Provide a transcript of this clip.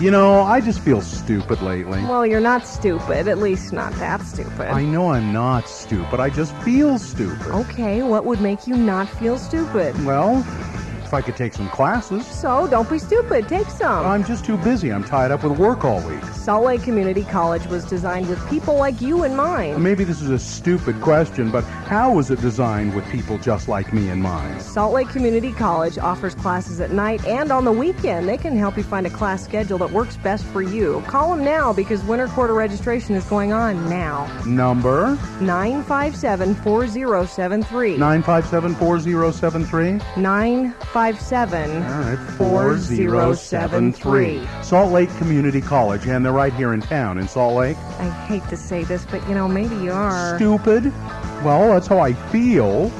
You know, I just feel stupid lately. Well, you're not stupid. At least not that stupid. I know I'm not stupid. I just feel stupid. Okay, what would make you not feel stupid? Well, if I could take some classes. So don't be stupid. Take some. I'm just too busy. I'm tied up with work all week. Salt Lake Community College was designed with people like you in mind. Maybe this is a stupid question, but how was it designed with people just like me in mind? Salt Lake Community College offers classes at night and on the weekend. They can help you find a class schedule that works best for you. Call them now because winter quarter registration is going on now. Number 957 4073. 957 4073. 957 All right, 4073. Salt Lake Community College, and they're right here in town in Salt Lake. I hate to say this, but you know, maybe you are. Stupid? Well, that's how I feel.